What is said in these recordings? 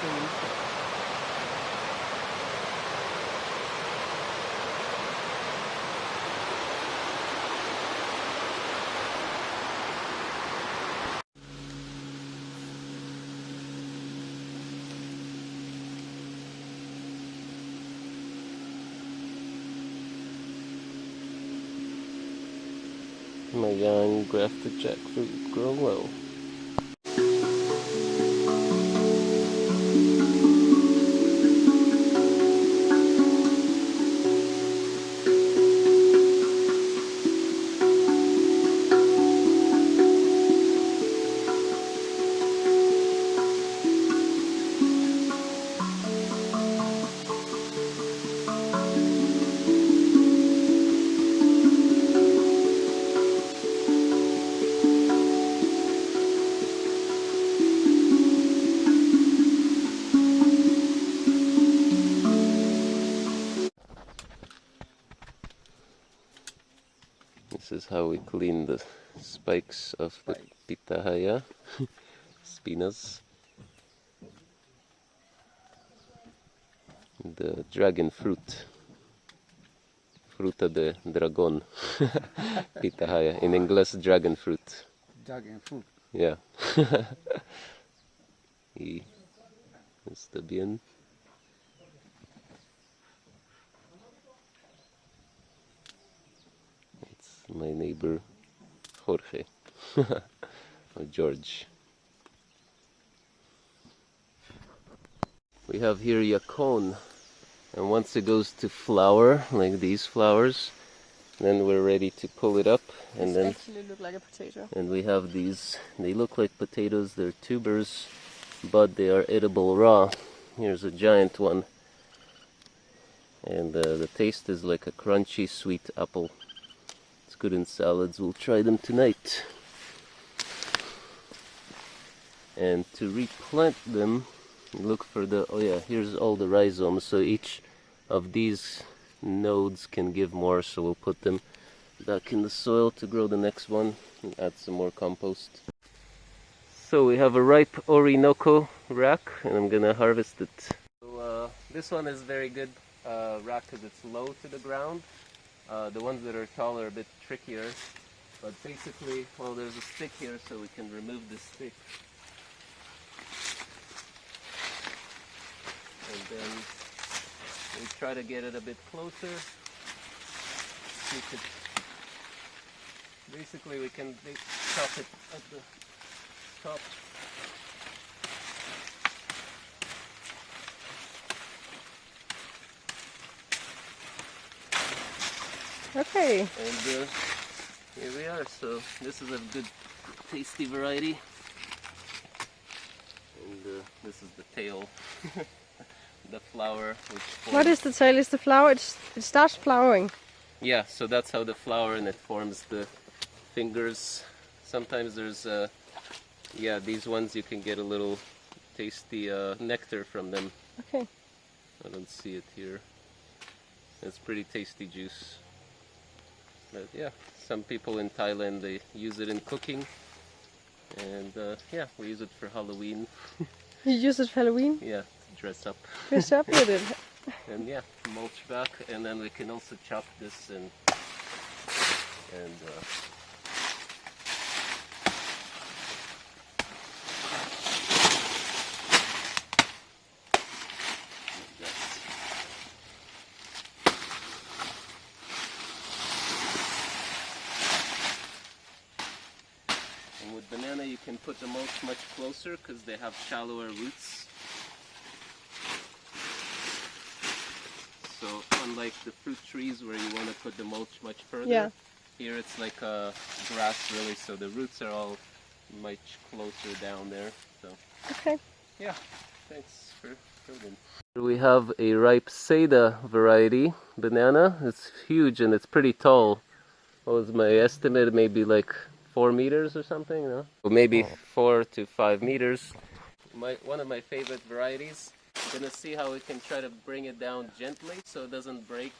clean. My young grafted jackfruit grown well. This is how we clean the spikes of the pitahaya spinas. The dragon fruit. Fruta de dragon. pitahaya. In English, dragon fruit. Dragon fruit. Yeah. y está bien. My neighbor Jorge. Or George. We have here yacon, and once it goes to flower, like these flowers, then we're ready to pull it up, and then actually look like a potato. and we have these. They look like potatoes. They're tubers but they are edible raw. Here's a giant one. And uh, the taste is like a crunchy sweet apple good in salads we'll try them tonight and to replant them look for the oh yeah here's all the rhizomes so each of these nodes can give more so we'll put them back in the soil to grow the next one and add some more compost. So we have a ripe Orinoco rack and I'm gonna harvest it. So uh, this one is very good uh, rack because it's low to the ground. Uh, the ones that are taller are a bit trickier. But basically, well there's a stick here so we can remove the stick. And then we try to get it a bit closer. Basically we can chop it at the top. Okay. And uh, here we are. So this is a good, tasty variety. And uh, this is the tail, the flower. Which What is the tail? Is the flower? It's, it starts flowering. Yeah, so that's how the flower and it forms the fingers. Sometimes there's, uh, yeah, these ones you can get a little tasty uh, nectar from them. Okay. I don't see it here. It's pretty tasty juice. But yeah, some people in Thailand they use it in cooking, and uh, yeah, we use it for Halloween. You use it for Halloween. Yeah, dress up, Dress up with it. and yeah, mulch back, and then we can also chop this and and uh, like that. And with banana you can put the mulch much closer because they have shallower roots. So unlike the fruit trees where you want to put the mulch much further, Yeah. here it's like a grass really, so the roots are all much closer down there. So Okay. yeah, thanks for filming. We have a ripe Seda variety banana. It's huge and it's pretty tall. What was my estimate? Maybe like four meters or something, no? Or maybe four to five meters. My one of my favorite varieties. I'm gonna see how we can try to bring it down gently so it doesn't break.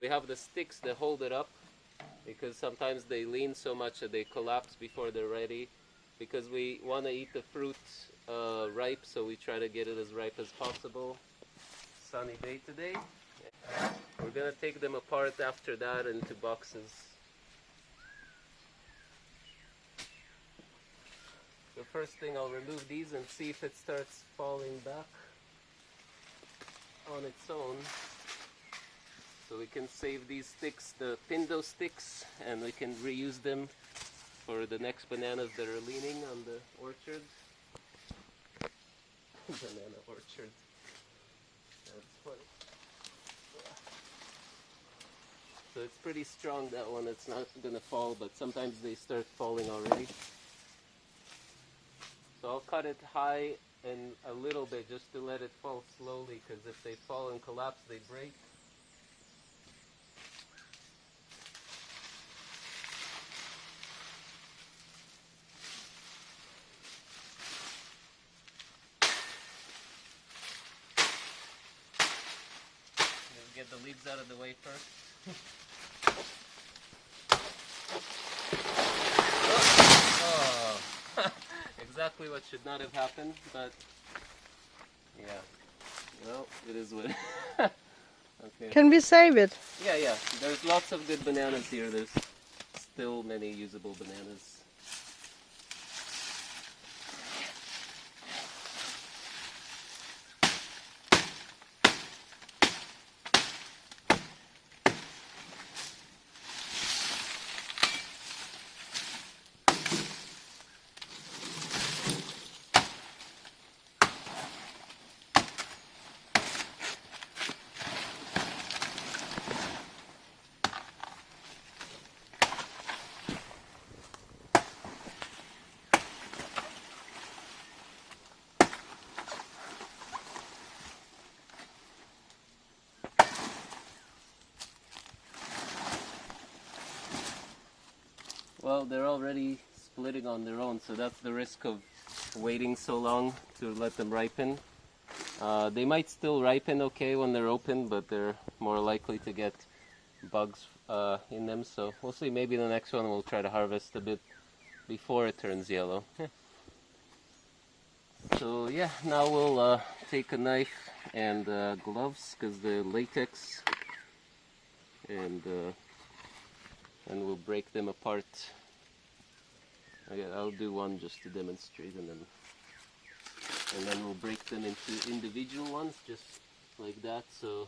We have the sticks that hold it up because sometimes they lean so much that they collapse before they're ready. Because we want to eat the fruit uh, ripe, so we try to get it as ripe as possible. Sunny day today. We're gonna take them apart after that into boxes. The first thing I'll remove these and see if it starts falling back on its own. So we can save these sticks, the pindo sticks, and we can reuse them for the next bananas that are leaning on the orchard. Banana orchard. That's funny. So it's pretty strong that one, it's not gonna fall, but sometimes they start falling already. So I'll cut it high and a little bit just to let it fall slowly because if they fall and collapse they break. Get the leaves out of the way first. Oh, exactly what should not have happened, but yeah. Well, it is what. okay. Can we save it? Yeah, yeah. There's lots of good bananas here. There's still many usable bananas. Well, they're already splitting on their own, so that's the risk of waiting so long to let them ripen. Uh, they might still ripen okay when they're open, but they're more likely to get bugs uh, in them. So we'll see. Maybe the next one we'll try to harvest a bit before it turns yellow. so yeah, now we'll uh, take a knife and uh, gloves because the latex and uh, and we'll break them apart. Okay, I'll do one just to demonstrate and then and then we'll break them into individual ones just like that so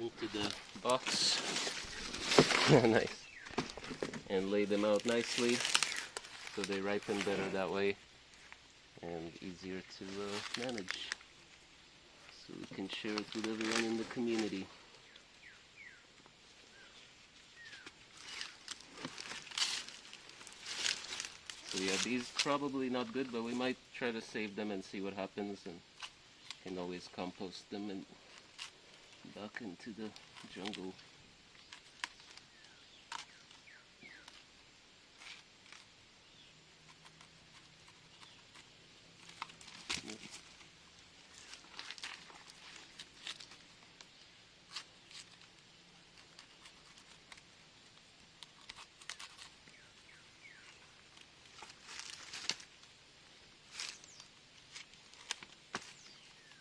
into the box. Nice. And lay them out nicely so they ripen better that way and easier to uh, manage. So we can share it with everyone in the community Yeah, these probably not good, but we might try to save them and see what happens, and can always compost them and back into the jungle.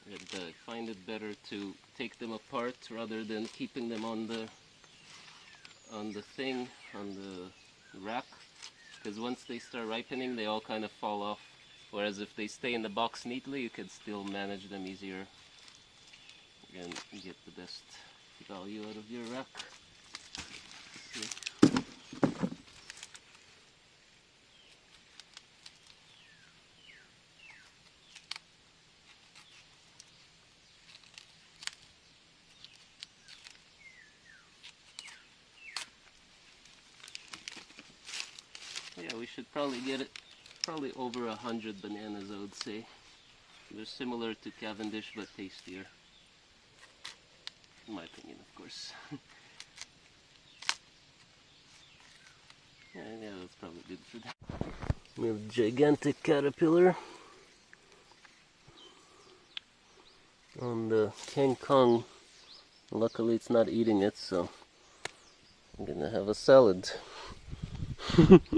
And uh, I find it better to take them apart rather than keeping them on the on the thing on the rack. Because once they start ripening they all kind of fall off. Whereas if they stay in the box neatly you can still manage them easier and get the best value out of your rack. Should probably get it probably over a hundred bananas I would say. They're similar to Cavendish but tastier. In my opinion of course. yeah, yeah, that's probably good for that. We have gigantic caterpillar on the uh, King Kong. Luckily it's not eating it so I'm gonna have a salad.